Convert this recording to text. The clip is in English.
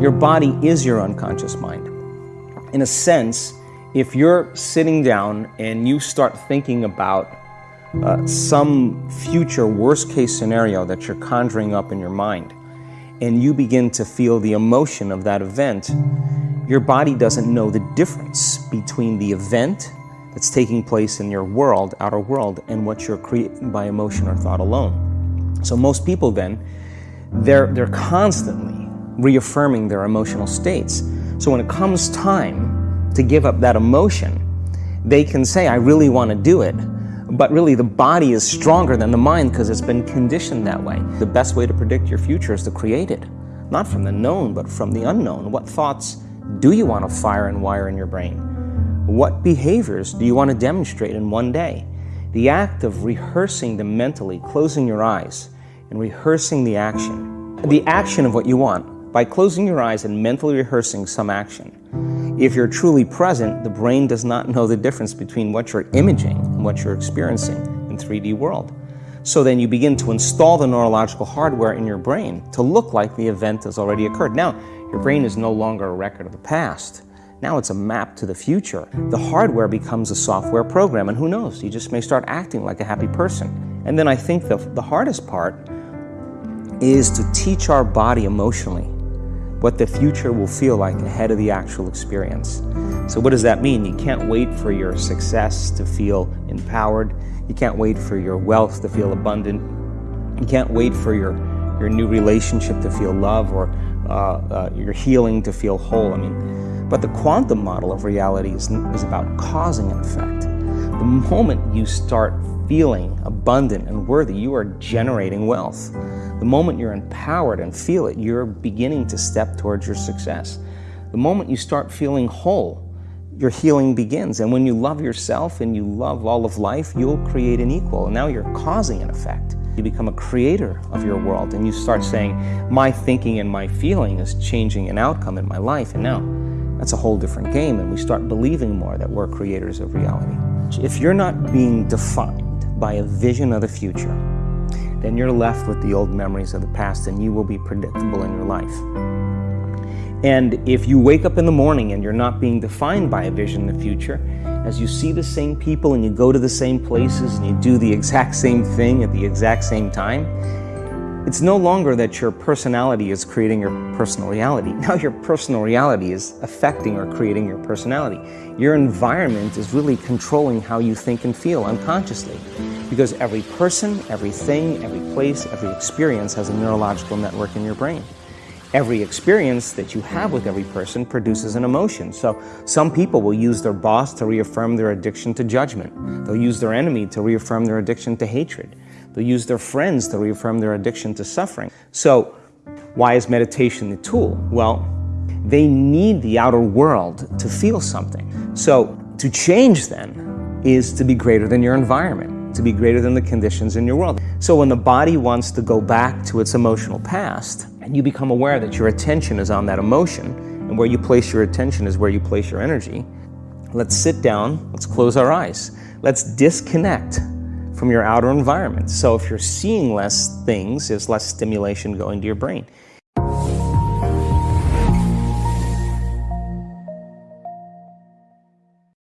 Your body is your unconscious mind. In a sense, if you're sitting down and you start thinking about uh, some future worst case scenario that you're conjuring up in your mind, and you begin to feel the emotion of that event, your body doesn't know the difference between the event that's taking place in your world, outer world, and what you're creating by emotion or thought alone. So most people then, they're, they're constantly reaffirming their emotional states. So when it comes time to give up that emotion, they can say, I really want to do it, but really the body is stronger than the mind because it's been conditioned that way. The best way to predict your future is to create it, not from the known, but from the unknown. What thoughts do you want to fire and wire in your brain? What behaviors do you want to demonstrate in one day? The act of rehearsing them mentally, closing your eyes, and rehearsing the action. The action of what you want by closing your eyes and mentally rehearsing some action. If you're truly present, the brain does not know the difference between what you're imaging and what you're experiencing in 3D world. So then you begin to install the neurological hardware in your brain to look like the event has already occurred. Now, your brain is no longer a record of the past. Now it's a map to the future. The hardware becomes a software program, and who knows, you just may start acting like a happy person. And then I think the, the hardest part is to teach our body emotionally what the future will feel like ahead of the actual experience. So what does that mean? You can't wait for your success to feel empowered. You can't wait for your wealth to feel abundant. You can't wait for your, your new relationship to feel love or uh, uh, your healing to feel whole. I mean, but the quantum model of reality is, is about causing an effect. The moment you start feeling abundant and worthy, you are generating wealth. The moment you're empowered and feel it, you're beginning to step towards your success. The moment you start feeling whole, your healing begins. And when you love yourself and you love all of life, you'll create an equal. And now you're causing an effect. You become a creator of your world and you start saying, my thinking and my feeling is changing an outcome in my life. And now that's a whole different game and we start believing more that we're creators of reality. If you're not being defined by a vision of the future, then you're left with the old memories of the past and you will be predictable in your life. And if you wake up in the morning and you're not being defined by a vision in the future, as you see the same people and you go to the same places and you do the exact same thing at the exact same time, it's no longer that your personality is creating your personal reality. Now your personal reality is affecting or creating your personality. Your environment is really controlling how you think and feel unconsciously. Because every person, everything, every place, every experience has a neurological network in your brain. Every experience that you have with every person produces an emotion. So some people will use their boss to reaffirm their addiction to judgment. They'll use their enemy to reaffirm their addiction to hatred. They'll use their friends to reaffirm their addiction to suffering. So why is meditation the tool? Well, they need the outer world to feel something. So to change then is to be greater than your environment, to be greater than the conditions in your world. So when the body wants to go back to its emotional past, and you become aware that your attention is on that emotion, and where you place your attention is where you place your energy, let's sit down, let's close our eyes. Let's disconnect from your outer environment. So if you're seeing less things, there's less stimulation going to your brain.